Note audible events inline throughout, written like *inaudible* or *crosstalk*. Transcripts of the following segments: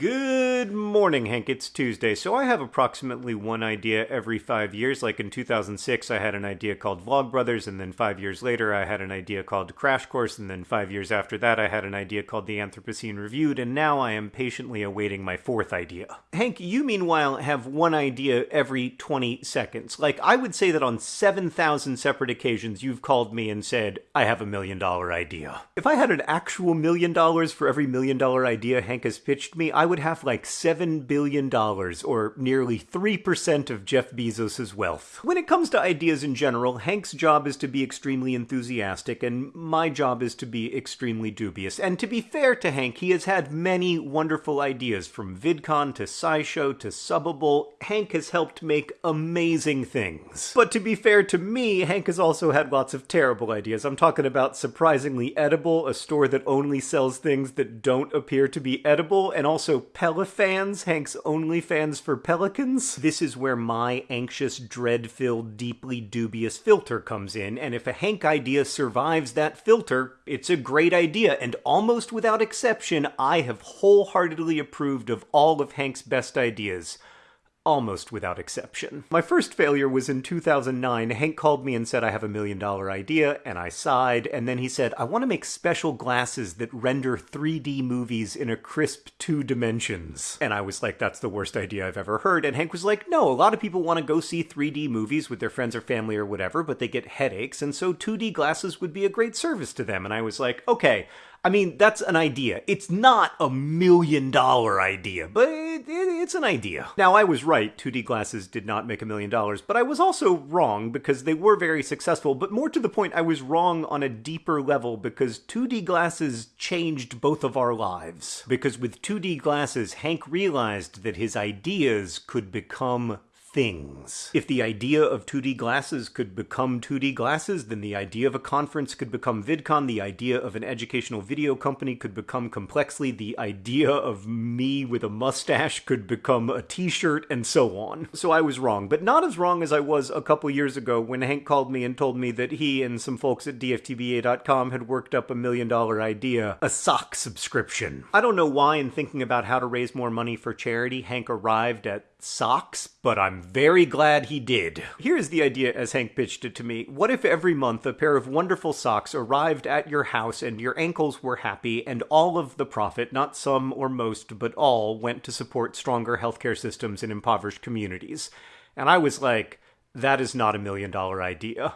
Good morning, Hank. It's Tuesday, so I have approximately one idea every five years. Like in 2006, I had an idea called Vlogbrothers, and then five years later, I had an idea called Crash Course, and then five years after that, I had an idea called The Anthropocene Reviewed, and now I am patiently awaiting my fourth idea. Hank, you meanwhile have one idea every 20 seconds. Like, I would say that on 7,000 separate occasions, you've called me and said, I have a million dollar idea. If I had an actual million dollars for every million dollar idea Hank has pitched me, I would have like $7 billion, or nearly 3% of Jeff Bezos' wealth. When it comes to ideas in general, Hank's job is to be extremely enthusiastic, and my job is to be extremely dubious. And to be fair to Hank, he has had many wonderful ideas, from VidCon to SciShow to Subbable. Hank has helped make amazing things. But to be fair to me, Hank has also had lots of terrible ideas. I'm talking about Surprisingly Edible, a store that only sells things that don't appear to be edible, and also Pelifans, Hank's OnlyFans for pelicans. This is where my anxious, dread-filled, deeply dubious filter comes in, and if a Hank idea survives that filter, it's a great idea, and almost without exception, I have wholeheartedly approved of all of Hank's best ideas almost without exception. My first failure was in 2009. Hank called me and said, I have a million dollar idea, and I sighed, and then he said, I want to make special glasses that render 3D movies in a crisp two dimensions. And I was like, that's the worst idea I've ever heard. And Hank was like, no, a lot of people want to go see 3D movies with their friends or family or whatever, but they get headaches, and so 2D glasses would be a great service to them. And I was like, okay, I mean, that's an idea. It's not a million dollar idea, but it, it, it's an idea. Now, I was right. 2D glasses did not make a million dollars, but I was also wrong because they were very successful. But more to the point, I was wrong on a deeper level because 2D glasses changed both of our lives. Because with 2D glasses, Hank realized that his ideas could become things. If the idea of 2D glasses could become 2D glasses, then the idea of a conference could become VidCon, the idea of an educational video company could become Complexly, the idea of me with a mustache could become a t-shirt, and so on. So I was wrong, but not as wrong as I was a couple years ago when Hank called me and told me that he and some folks at DFTBA.com had worked up a million dollar idea, a sock subscription. I don't know why in thinking about how to raise more money for charity, Hank arrived at socks, but I'm very glad he did. Here's the idea as Hank pitched it to me. What if every month a pair of wonderful socks arrived at your house and your ankles were happy and all of the profit, not some or most, but all, went to support stronger healthcare systems in impoverished communities? And I was like, that is not a million dollar idea.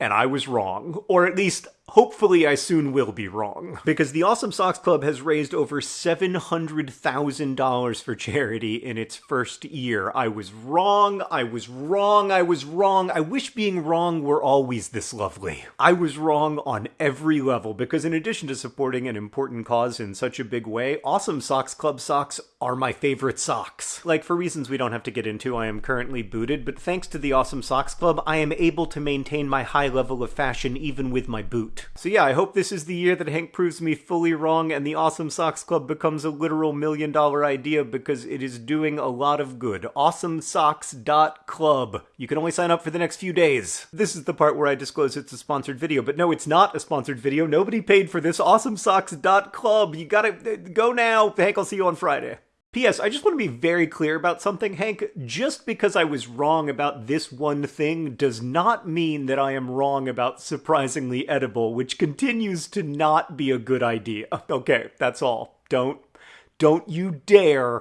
And I was wrong. Or at least Hopefully, I soon will be wrong. Because the Awesome Socks Club has raised over $700,000 for charity in its first year. I was wrong, I was wrong, I was wrong. I wish being wrong were always this lovely. I was wrong on every level because, in addition to supporting an important cause in such a big way, Awesome Socks Club socks are my favorite socks. Like, for reasons we don't have to get into, I am currently booted, but thanks to the Awesome Socks Club, I am able to maintain my high level of fashion even with my boot. So yeah, I hope this is the year that Hank proves me fully wrong and the Awesome Socks Club becomes a literal million dollar idea because it is doing a lot of good. AwesomeSocks.club. You can only sign up for the next few days. This is the part where I disclose it's a sponsored video, but no, it's not a sponsored video. Nobody paid for this. AwesomeSocks.club. You gotta go now. Hank, I'll see you on Friday. P.S. I just want to be very clear about something, Hank. Just because I was wrong about this one thing does not mean that I am wrong about surprisingly edible, which continues to not be a good idea. *laughs* Okay, that's all. Don't, don't you dare